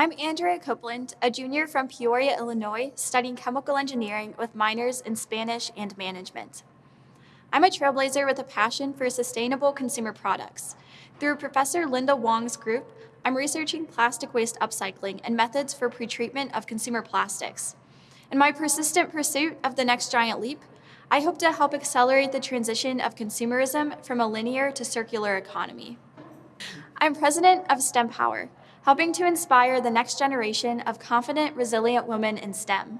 I'm Andrea Copeland, a junior from Peoria, Illinois, studying chemical engineering with minors in Spanish and management. I'm a trailblazer with a passion for sustainable consumer products. Through Professor Linda Wang's group, I'm researching plastic waste upcycling and methods for pretreatment of consumer plastics. In my persistent pursuit of the next giant leap, I hope to help accelerate the transition of consumerism from a linear to circular economy. I'm president of STEM Power, helping to inspire the next generation of confident, resilient women in STEM.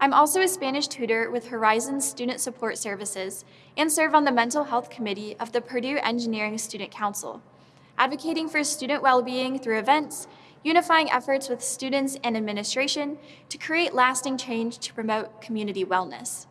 I'm also a Spanish tutor with Horizons Student Support Services and serve on the Mental Health Committee of the Purdue Engineering Student Council, advocating for student well-being through events, unifying efforts with students and administration to create lasting change to promote community wellness.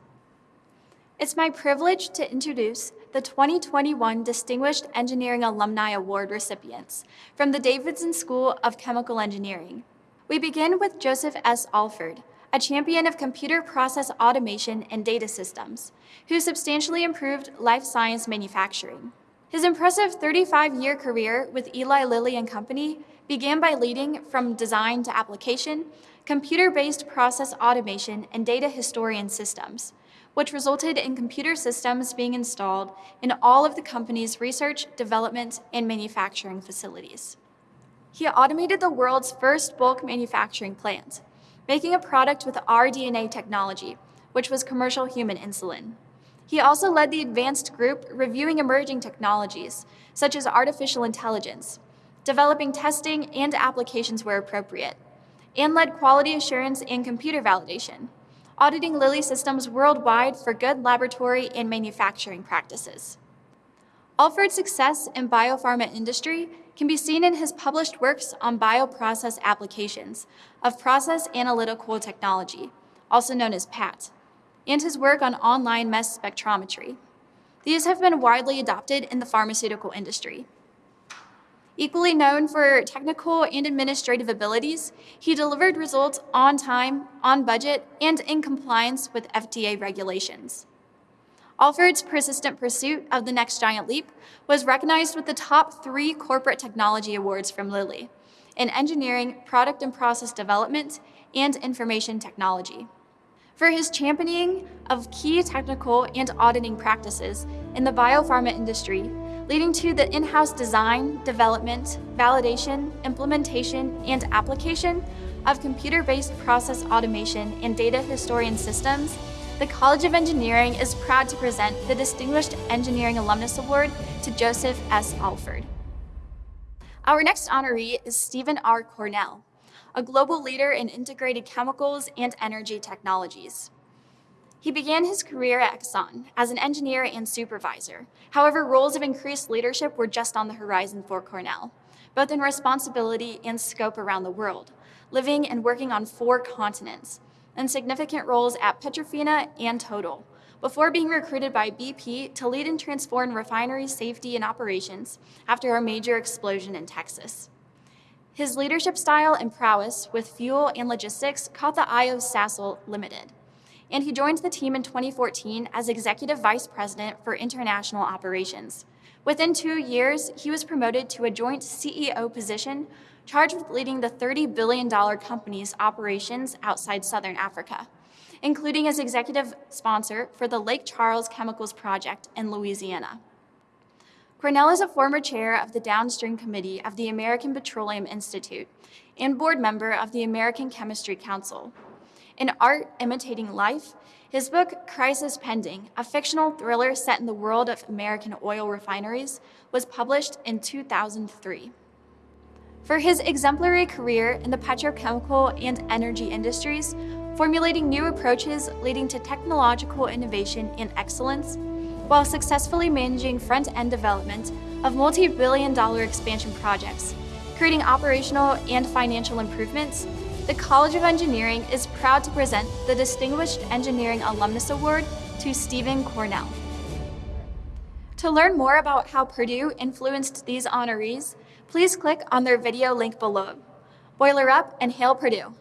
It's my privilege to introduce the 2021 Distinguished Engineering Alumni Award recipients from the Davidson School of Chemical Engineering. We begin with Joseph S. Alford, a champion of computer process automation and data systems, who substantially improved life science manufacturing. His impressive 35-year career with Eli Lilly and Company began by leading from design to application, computer-based process automation and data historian systems, which resulted in computer systems being installed in all of the company's research, development, and manufacturing facilities. He automated the world's first bulk manufacturing plant, making a product with rDNA technology, which was commercial human insulin. He also led the advanced group reviewing emerging technologies, such as artificial intelligence, developing testing and applications where appropriate, and led quality assurance and computer validation, auditing Lilly systems worldwide for good laboratory and manufacturing practices. Alford's success in biopharma industry can be seen in his published works on bioprocess applications of process analytical technology, also known as PAT, and his work on online mass spectrometry. These have been widely adopted in the pharmaceutical industry. Equally known for technical and administrative abilities, he delivered results on time, on budget, and in compliance with FDA regulations. Alford's persistent pursuit of the next giant leap was recognized with the top three corporate technology awards from Lilly in engineering, product and process development, and information technology. For his championing of key technical and auditing practices in the biopharma industry, leading to the in-house design, development, validation, implementation, and application of computer-based process automation and data historian systems, the College of Engineering is proud to present the Distinguished Engineering Alumnus Award to Joseph S. Alford. Our next honoree is Stephen R. Cornell, a global leader in integrated chemicals and energy technologies. He began his career at Exxon as an engineer and supervisor. However, roles of increased leadership were just on the horizon for Cornell, both in responsibility and scope around the world, living and working on four continents, and significant roles at Petrofina and Total, before being recruited by BP to lead and transform refinery safety and operations after a major explosion in Texas. His leadership style and prowess with fuel and logistics caught the eye of Sasol Limited, and he joined the team in 2014 as Executive Vice President for International Operations. Within two years, he was promoted to a joint CEO position charged with leading the $30 billion company's operations outside Southern Africa, including as executive sponsor for the Lake Charles Chemicals Project in Louisiana. Cornell is a former chair of the Downstream Committee of the American Petroleum Institute and board member of the American Chemistry Council. In Art Imitating Life, his book, Crisis Pending, a fictional thriller set in the world of American oil refineries, was published in 2003. For his exemplary career in the petrochemical and energy industries, formulating new approaches leading to technological innovation and excellence, while successfully managing front-end development of multi-billion dollar expansion projects, creating operational and financial improvements, the College of Engineering is proud to present the Distinguished Engineering Alumnus Award to Stephen Cornell. To learn more about how Purdue influenced these honorees, please click on their video link below. Boiler up and hail Purdue!